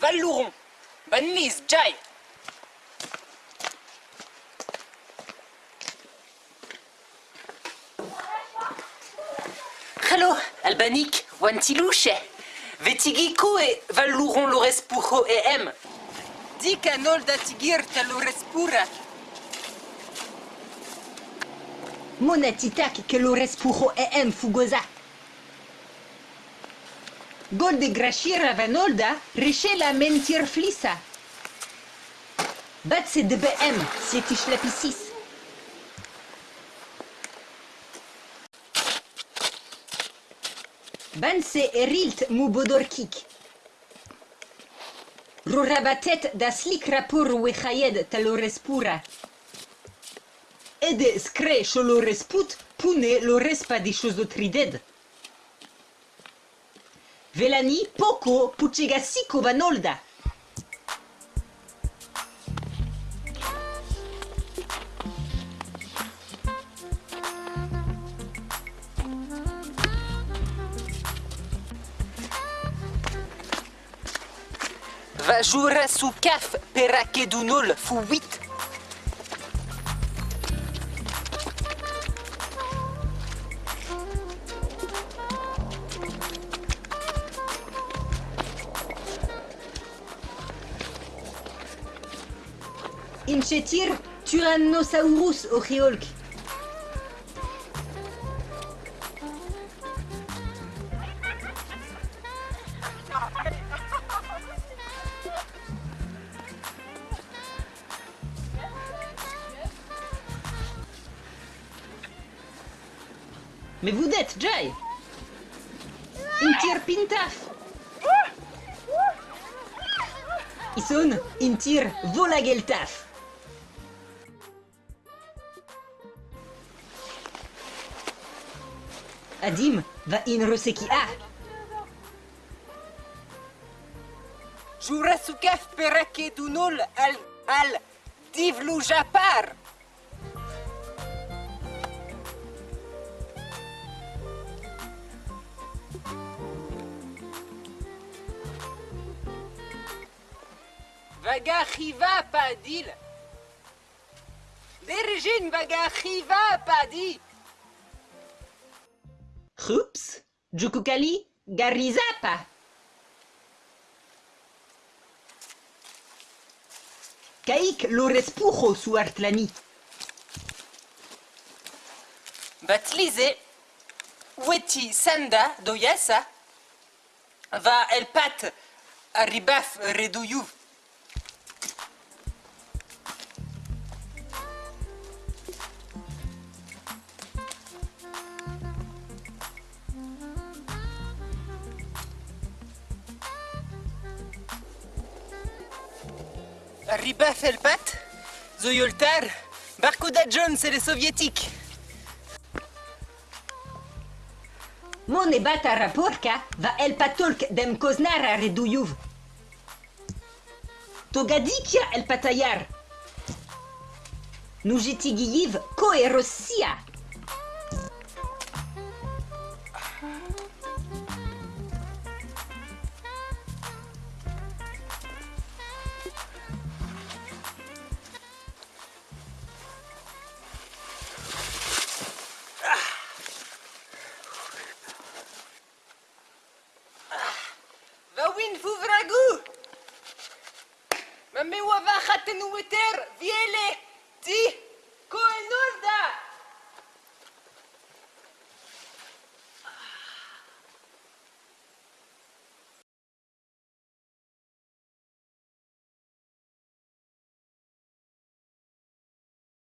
Valouron. Banlis, Jai. Hello, Albanik, Wantilouche. Vetigiko e Valouron Lorespuro e M. Di canol da tigir talorespura. Monatitak que lo respuro em fugosa. Gol de grashira vanolda, riche la mentir flissa. Bat se de BM, sietish lapisis. Ban se erilt mu bodorkik. Rorabatet da slik wechayed talo respura. Ede scre lo resput, pune lo respa di chosotrided. Velani, poco, pucega sico vanolda. Va jouer sous caf perakedunol fu Inchetir Tyrannosaurus Oreolk. Mais vous êtes Jay. Intir Pintaf. Ison, Intir Volageltaf Adim va in Roseki A Jouer sous caf perakedunol al al divlou japar. Vaga chiva padil. Derjin vaga chiva padi. Rups Jukukali Garizapa. Kaik lo respuro su Artlani. Batlize, Weti Sanda Doyasa, va el pat arribaf redouyu. Arribaf el pat, Zoyoltar, Barcoda Jones et les soviétiques. Mone bata raporka va el patolk dem koznara redujuv. Togadikia el patayar. Nujitigiyiv ko erossia. Va win fuvragu! Ma me wa